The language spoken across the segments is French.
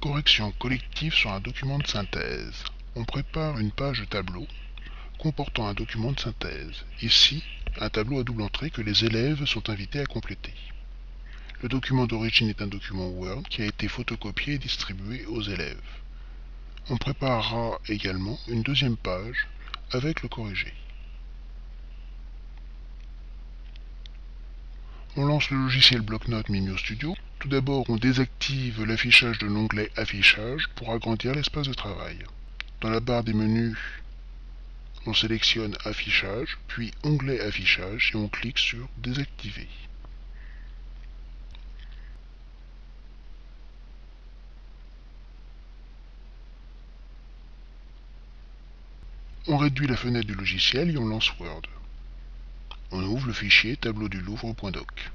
Correction collective sur un document de synthèse. On prépare une page tableau comportant un document de synthèse. Ici, un tableau à double entrée que les élèves sont invités à compléter. Le document d'origine est un document Word qui a été photocopié et distribué aux élèves. On préparera également une deuxième page avec le corrigé. On lance le logiciel bloc-notes Mimio Studio. Tout d'abord, on désactive l'affichage de l'onglet Affichage pour agrandir l'espace de travail. Dans la barre des menus, on sélectionne Affichage, puis Onglet Affichage et on clique sur Désactiver. On réduit la fenêtre du logiciel et on lance Word. On ouvre le fichier tableau du Louvre.doc.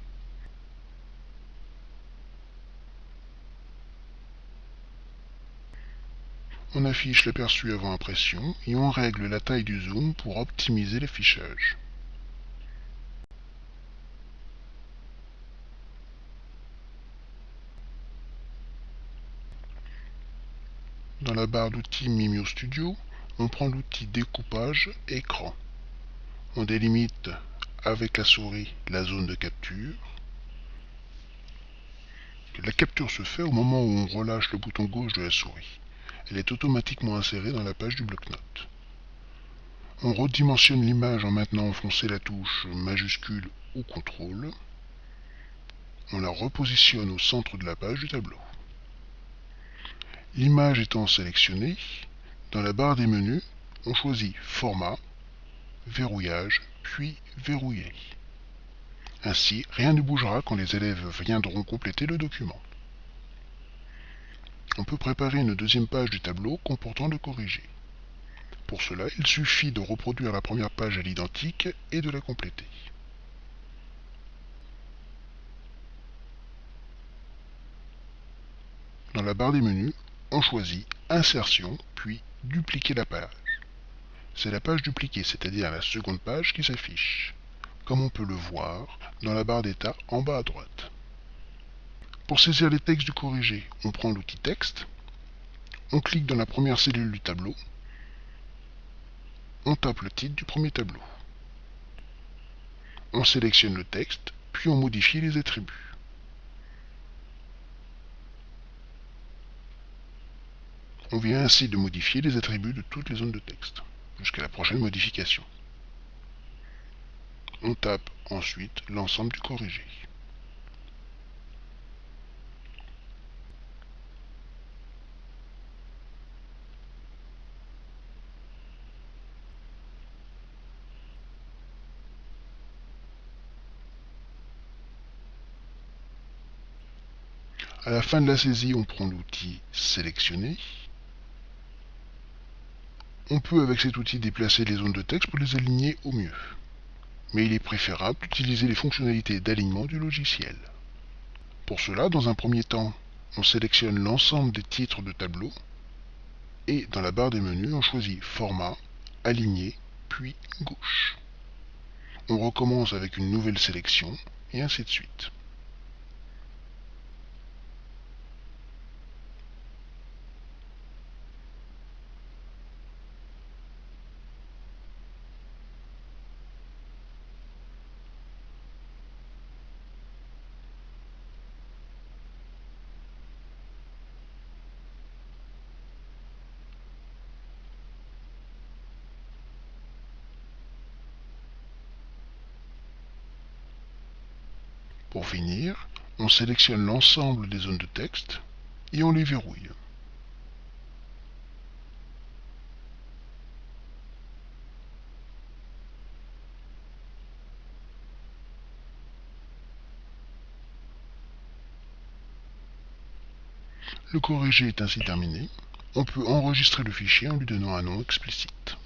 On affiche l'aperçu avant impression et on règle la taille du zoom pour optimiser l'affichage. Dans la barre d'outils Mimio Studio, on prend l'outil découpage écran. On délimite avec la souris la zone de capture. La capture se fait au moment où on relâche le bouton gauche de la souris. Elle est automatiquement insérée dans la page du bloc-notes. On redimensionne l'image en maintenant enfoncé la touche majuscule ou contrôle. On la repositionne au centre de la page du tableau. L'image étant sélectionnée, dans la barre des menus, on choisit Format, Verrouillage, puis Verrouiller. Ainsi, rien ne bougera quand les élèves viendront compléter le document. On peut préparer une deuxième page du tableau comportant le corrigé. Pour cela, il suffit de reproduire la première page à l'identique et de la compléter. Dans la barre des menus, on choisit Insertion, puis Dupliquer la page. C'est la page dupliquée, c'est-à-dire la seconde page qui s'affiche, comme on peut le voir dans la barre d'état en bas à droite. Pour saisir les textes du corrigé, on prend l'outil texte, on clique dans la première cellule du tableau, on tape le titre du premier tableau. On sélectionne le texte, puis on modifie les attributs. On vient ainsi de modifier les attributs de toutes les zones de texte, jusqu'à la prochaine modification. On tape ensuite l'ensemble du corrigé. À la fin de la saisie, on prend l'outil Sélectionner. On peut avec cet outil déplacer les zones de texte pour les aligner au mieux. Mais il est préférable d'utiliser les fonctionnalités d'alignement du logiciel. Pour cela, dans un premier temps, on sélectionne l'ensemble des titres de tableau et dans la barre des menus, on choisit Format, Aligner, puis Gauche. On recommence avec une nouvelle sélection et ainsi de suite. Pour finir, on sélectionne l'ensemble des zones de texte et on les verrouille. Le corrigé est ainsi terminé. On peut enregistrer le fichier en lui donnant un nom explicite.